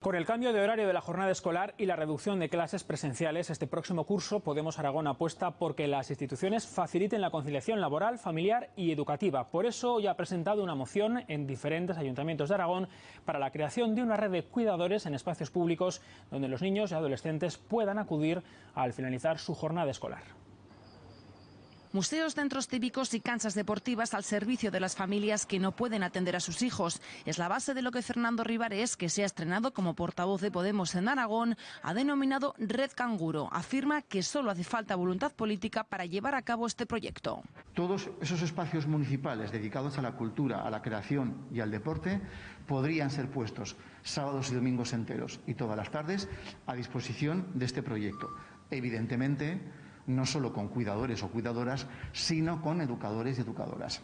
Con el cambio de horario de la jornada escolar y la reducción de clases presenciales, este próximo curso Podemos Aragón apuesta por que las instituciones faciliten la conciliación laboral, familiar y educativa. Por eso ya ha presentado una moción en diferentes ayuntamientos de Aragón para la creación de una red de cuidadores en espacios públicos donde los niños y adolescentes puedan acudir al finalizar su jornada escolar. Museos, centros cívicos y canchas deportivas al servicio de las familias que no pueden atender a sus hijos. Es la base de lo que Fernando Rivares, que se ha estrenado como portavoz de Podemos en Aragón, ha denominado Red Canguro. Afirma que solo hace falta voluntad política para llevar a cabo este proyecto. Todos esos espacios municipales dedicados a la cultura, a la creación y al deporte podrían ser puestos sábados y domingos enteros y todas las tardes a disposición de este proyecto. Evidentemente, no solo con cuidadores o cuidadoras, sino con educadores y educadoras.